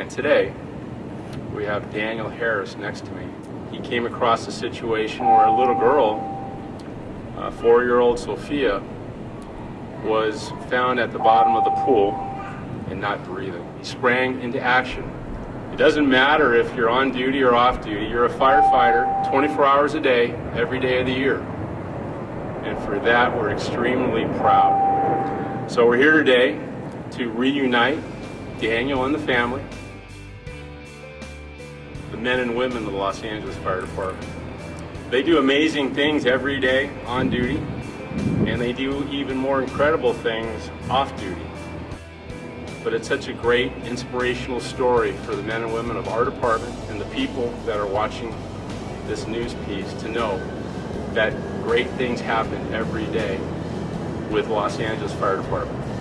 And today, we have Daniel Harris next to me. He came across a situation where a little girl, uh, four-year-old Sophia, was found at the bottom of the pool and not breathing. He sprang into action. It doesn't matter if you're on duty or off duty, you're a firefighter 24 hours a day, every day of the year. And for that, we're extremely proud. So we're here today to reunite Daniel and the family, the men and women of the Los Angeles Fire Department. They do amazing things every day on duty, and they do even more incredible things off duty. But it's such a great inspirational story for the men and women of our department and the people that are watching this news piece to know that great things happen every day with Los Angeles Fire Department.